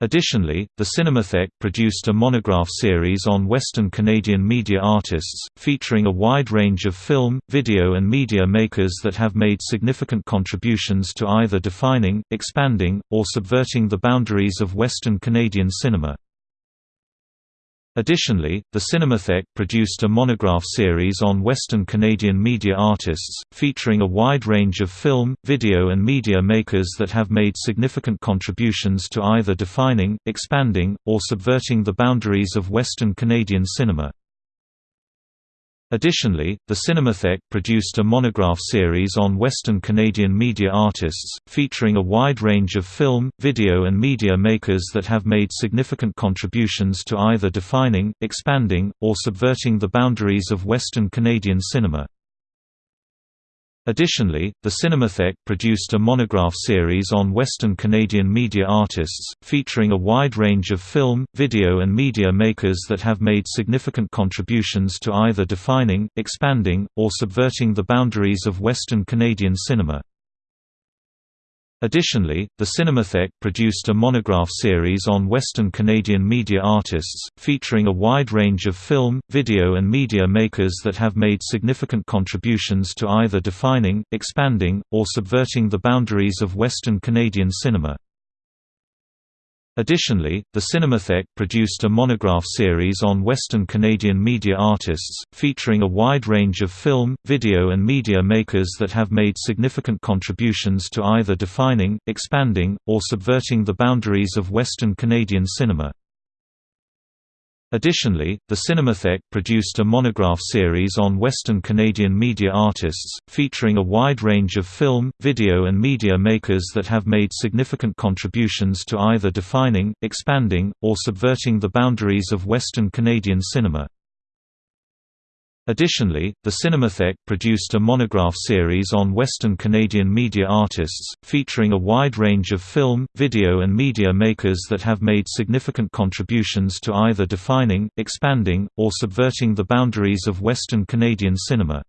Additionally, the Cinematheque produced a monograph series on Western Canadian media artists, featuring a wide range of film, video and media makers that have made significant contributions to either defining, expanding, or subverting the boundaries of Western Canadian cinema. Additionally, the Cinematheque produced a monograph series on Western Canadian media artists, featuring a wide range of film, video and media makers that have made significant contributions to either defining, expanding, or subverting the boundaries of Western Canadian cinema. Additionally, the Cinematheque produced a monograph series on Western Canadian media artists, featuring a wide range of film, video and media makers that have made significant contributions to either defining, expanding, or subverting the boundaries of Western Canadian cinema. Additionally, the Cinematheque produced a monograph series on Western Canadian media artists, featuring a wide range of film, video and media makers that have made significant contributions to either defining, expanding, or subverting the boundaries of Western Canadian cinema. Additionally, the Cinematheque produced a monograph series on Western Canadian media artists, featuring a wide range of film, video and media makers that have made significant contributions to either defining, expanding, or subverting the boundaries of Western Canadian cinema. Additionally, the Cinematheque produced a monograph series on Western Canadian media artists, featuring a wide range of film, video and media makers that have made significant contributions to either defining, expanding, or subverting the boundaries of Western Canadian cinema. Additionally, the Cinematheque produced a monograph series on Western Canadian media artists, featuring a wide range of film, video and media makers that have made significant contributions to either defining, expanding, or subverting the boundaries of Western Canadian cinema. Additionally, the Cinematheque produced a monograph series on Western Canadian media artists, featuring a wide range of film, video and media makers that have made significant contributions to either defining, expanding, or subverting the boundaries of Western Canadian cinema.